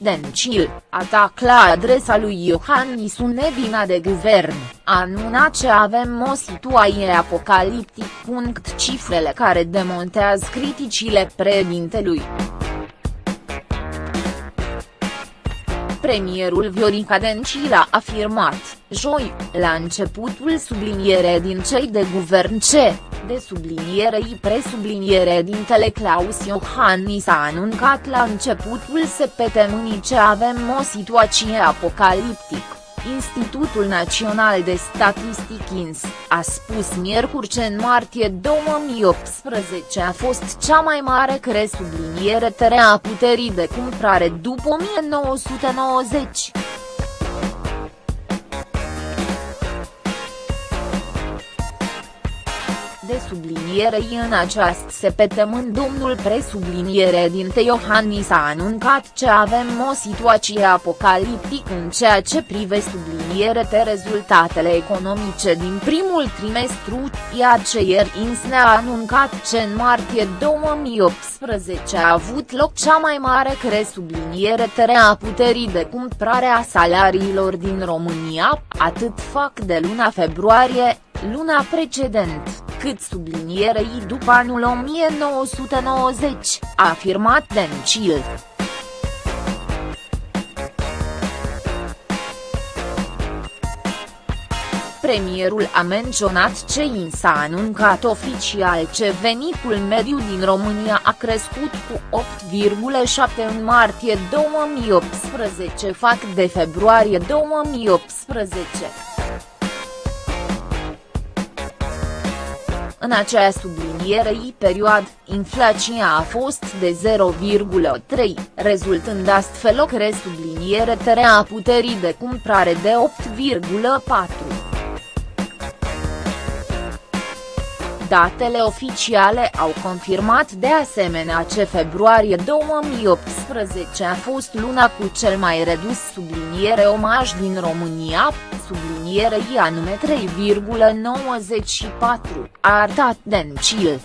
Dencil, atac la adresa lui Iohannis nevina de guvern, anună ce avem o situație apocaliptic. Cifrele care demontează criticile președintelui. Premierul Viorica Dencil a afirmat, joi, la începutul subliniere din cei de guvern ce, de subliniere i presubliniere dintele Claus Iohannis a anuncat la începutul săptămânii ce avem o situație apocaliptică. Institutul Național de Statistic INS, a spus miercuri că în martie 2018 a fost cea mai mare cresubliniere a puterii de cumpărare după 1990. De sublinierei în această săptămână. Domnul presubliniere din Iohannis a anuncat că avem o situație apocaliptică în ceea ce privește subliniere de rezultatele economice din primul trimestru, iar ce ieri INS ne-a anuncat că în martie 2018 a avut loc cea mai mare cresubliniere a puterii de cumpărare a salariilor din România, atât fac de luna februarie, luna precedent cât sublinierei după anul 1990, a afirmat Dencil. Premierul a menționat ce i s-a anuncat oficial ce venitul mediu din România a crescut cu 8,7 în martie 2018 fac de februarie 2018. În acea sublinierei perioadă, inflația a fost de 0,3, rezultând astfel o cresubliniere a puterii de cumpărare de 8,4. Datele oficiale au confirmat de asemenea ce februarie 2018 a fost luna cu cel mai redus subliniere omaj din România, sublinierei anume 3,94, a arătat Dencil.